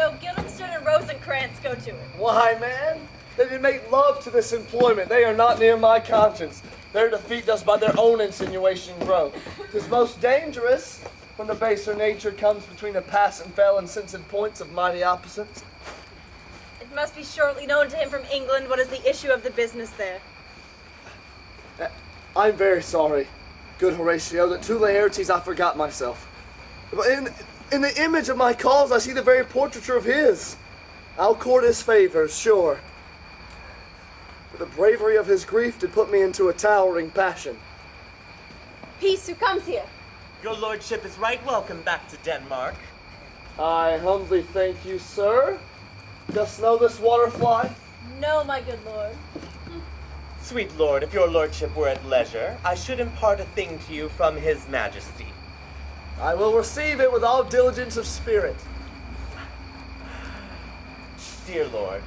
So Guildenstern and Rosencrantz go to it. Why, man? They did make love to this employment. They are not near my conscience. Their defeat does by their own insinuation grow. Tis most dangerous when the baser nature comes between the pass and fell and insensate points of mighty opposites. It must be shortly known to him from England what is the issue of the business there. Eh, I'm very sorry, good Horatio, that to Laertes I forgot myself. In, in the image of my cause I see the very portraiture of his. I'll court his favors, sure. But the bravery of his grief did put me into a towering passion. Peace, who comes here? Your lordship is right welcome back to Denmark. I humbly thank you, sir. Dost know this waterfly? No, my good lord. Sweet lord, if your lordship were at leisure, I should impart a thing to you from his majesty. I will receive it with all diligence of spirit. Dear lord,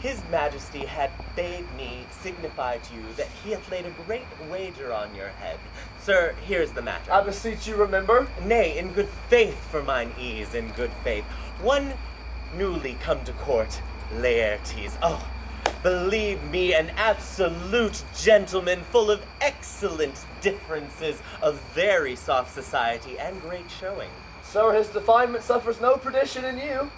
his majesty had bade me signify to you that he hath laid a great wager on your head. Sir, here's the matter. I beseech you remember. Nay, in good faith for mine ease, in good faith. One newly come to court, Laertes. Oh, believe me, an absolute gentleman, full of excellent differences, of very soft society, and great showing. Sir, his definement suffers no perdition in you.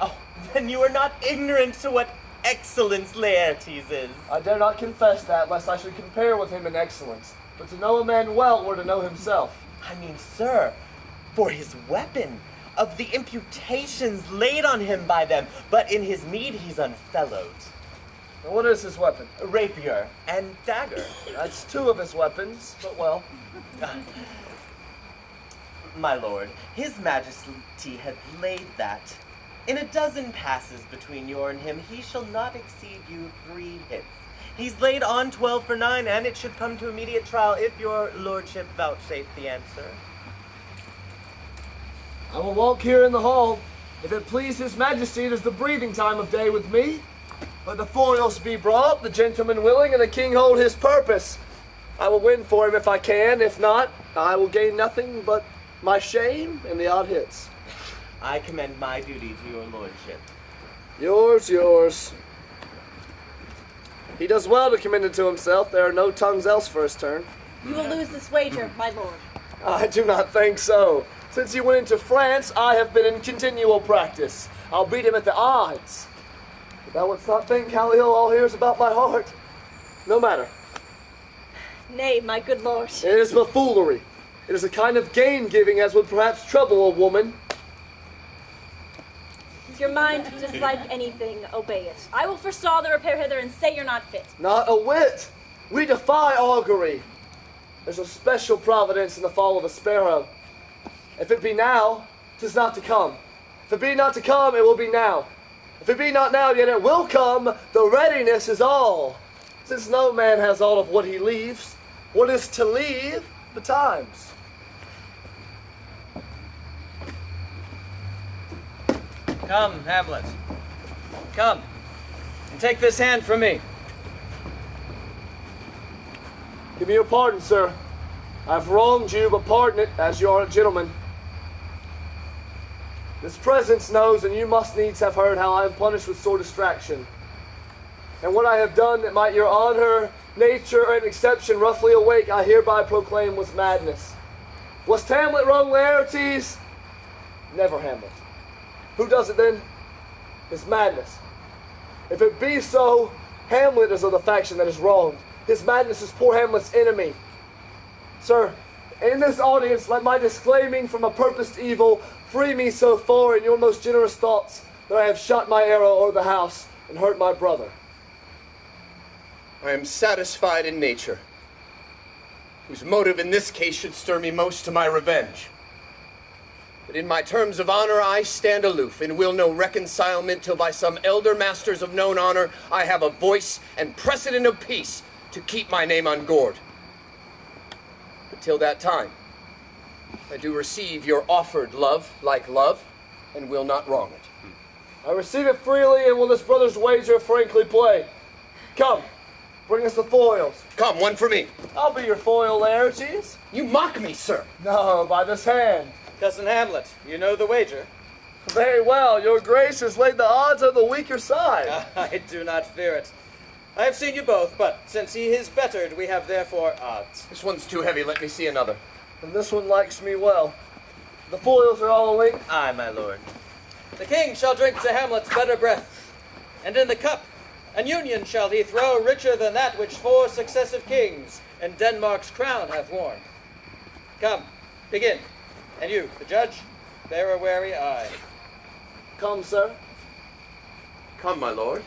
Oh, then you are not ignorant to what excellence Laertes is. I dare not confess that, lest I should compare with him in excellence. But to know a man well were to know himself. I mean, sir, for his weapon, of the imputations laid on him by them, but in his meed he's unfellowed. What is his weapon? A rapier and dagger. That's two of his weapons, but well. My lord, his majesty hath laid that. In a dozen passes between you and him, he shall not exceed you three hits. He's laid on twelve for nine, and it should come to immediate trial if your lordship vouchsafe the answer. I will walk here in the hall. If it please his majesty, it is the breathing time of day with me. Let the foils be brought, the gentleman willing, and the king hold his purpose. I will win for him if I can. If not, I will gain nothing but my shame and the odd hits. I commend my duty to your lordship. Yours, yours. He does well to commend it to himself. There are no tongues else for his turn. You will lose this wager, my lord. I do not think so. Since he went into France, I have been in continual practice. I'll beat him at the odds. But thou wouldst not think how ill all hears about my heart. No matter. Nay, my good lord. It is but foolery. It is a kind of gain giving as would perhaps trouble a woman. If your mind dislike anything, obey it. I will forestall the repair hither and say you're not fit. Not a whit. We defy augury. There's a special providence in the fall of a sparrow. If it be now, tis not to come. If it be not to come, it will be now. If it be not now, yet it will come. The readiness is all. Since no man has all of what he leaves, what is to leave betimes? Come, Hamlet. Come, and take this hand from me. Give me your pardon, sir. I've wronged you, but pardon it, as you are a gentleman. This presence knows, and you must needs have heard how I am punished with sore distraction. And what I have done that might your honor, nature, and exception roughly awake, I hereby proclaim was madness. Was Hamlet wrong, Laertes? Never Hamlet. Who does it then? It's madness. If it be so, Hamlet is of the faction that is wronged. His madness is poor Hamlet's enemy. Sir, in this audience, let my disclaiming from a purposed evil free me so far in your most generous thoughts that I have shot my arrow o'er the house and hurt my brother. I am satisfied in nature, whose motive in this case should stir me most to my revenge. But in my terms of honor I stand aloof, and will no reconcilement till by some elder masters of known honor I have a voice and precedent of peace to keep my name ungored. But till that time, I do receive your offered love like love, and will not wrong it. Hmm. I receive it freely and will this brother's wager frankly play. Come, bring us the foils. Come, one for me. I'll be your foil, Laertes. You mock me, sir. No, by this hand. Cousin Hamlet, you know the wager. Very well, your grace has laid the odds on the weaker side. Ah, I do not fear it. I have seen you both, but since he is bettered, we have therefore odds. This one's too heavy. Let me see another. And this one likes me well. The foils are all awake. Aye, my lord. The king shall drink to Hamlet's better breath, and in the cup an union shall he throw richer than that which four successive kings in Denmark's crown have worn. Come, begin. And you, the judge, bear a wary eye. Come, sir. Come, my lord.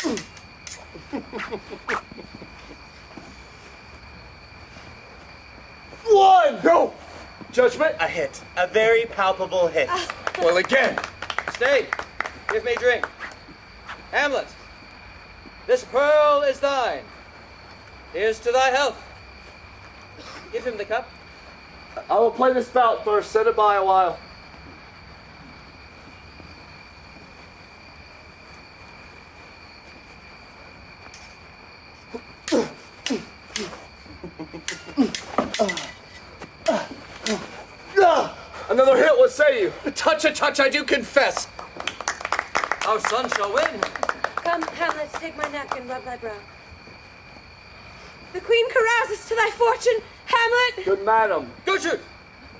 One! No! Judgment? A hit. A very palpable hit. Ah. Well, again. Stay. Give me drink. Hamlet, this pearl is thine. Here's to thy health. Give him the cup. I will play this bout first. Set it by a while. Another hit, what say you? A touch, a touch, I do confess. Our son shall win. Come, Hamlet, take my napkin, rub thy brow. The queen carouses to thy fortune, Hamlet! Good madam. Gertrude,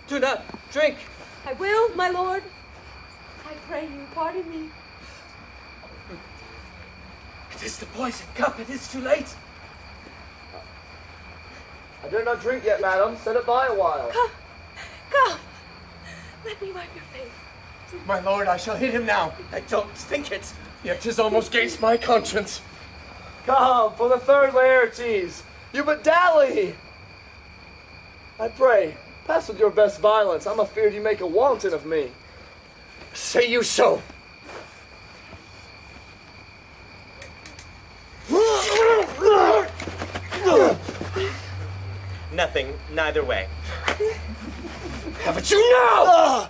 do not drink. I will, my lord. I pray you, pardon me. It is the poison cup. It is too late. I dare not drink yet, madam. Set it by a while. Come, come. Let me wipe your face. My lord, I shall hit him now. I don't think it. Yet 'tis almost gainst my conscience. Come, for the third Laertes. You but dally. I pray, pass with your best violence. I'm afeard you make a wanton of me. Say you so. Nothing, neither way. Have it you now!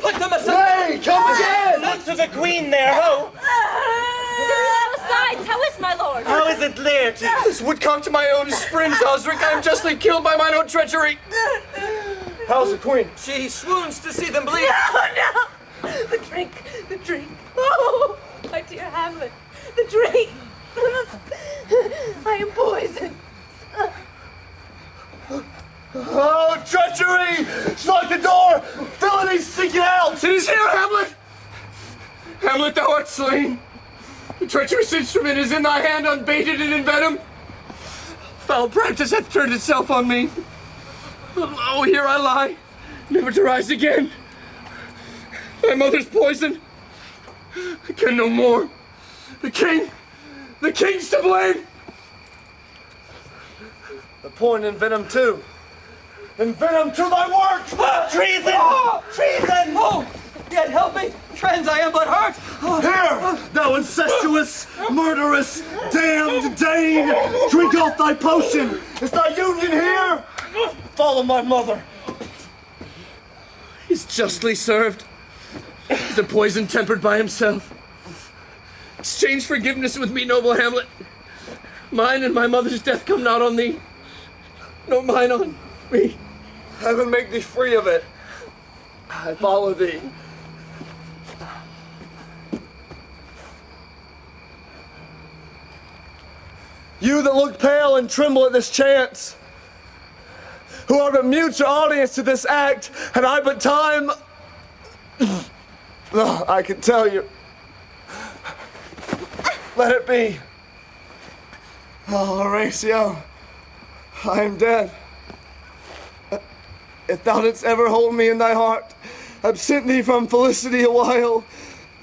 Put them aside. Hey, come again! Look to the queen there, ho! Besides, how is my lord? How is it, Laertes? This woodcock to my own springs, Osric. I am justly killed by mine own treachery. How's the queen? She swoons to see them bleed. Oh, no! The drink, the drink. Oh, my dear Hamlet, the drink. I am poisoned. Oh, treachery! Lock the door! Villainy, seek it out! It is here, Hamlet! Hamlet, thou art slain. The treacherous instrument is in thy hand, unbated and in venom. Foul practice hath turned itself on me. But lo, here I lie, never to rise again. My mother's poison. I can no more. The king, the king's to blame. The point in venom too. And venom to thy work! Ah! Treason! Ah! Treason! Oh, yet help me, friends. I am but hurt. Here, thou incestuous, murderous, damned Dane! Drink off thy potion! Is thy union here? Follow my mother. He's justly served. The poison tempered by himself. Exchange forgiveness with me, noble Hamlet. Mine and my mother's death come not on thee, nor mine on me. Heaven make thee free of it. I follow thee. You that look pale and tremble at this chance, who are but mute your audience to this act, and I but time. Oh, I can tell you. Let it be. Oh, Horatio, I am dead. If thou didst ever hold me in thy heart, absent thee from felicity a while,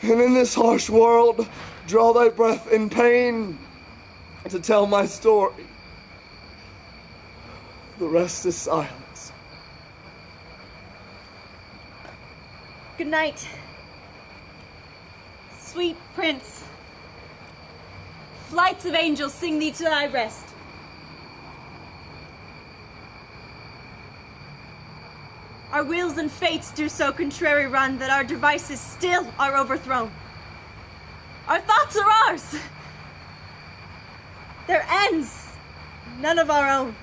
and in this harsh world draw thy breath in pain to tell my story. The rest is silence. Good night. Sweet prince. Flights of angels sing thee to thy rest. Our wills and fates do so contrary run that our devices still are overthrown. Our thoughts are ours. Their ends none of our own.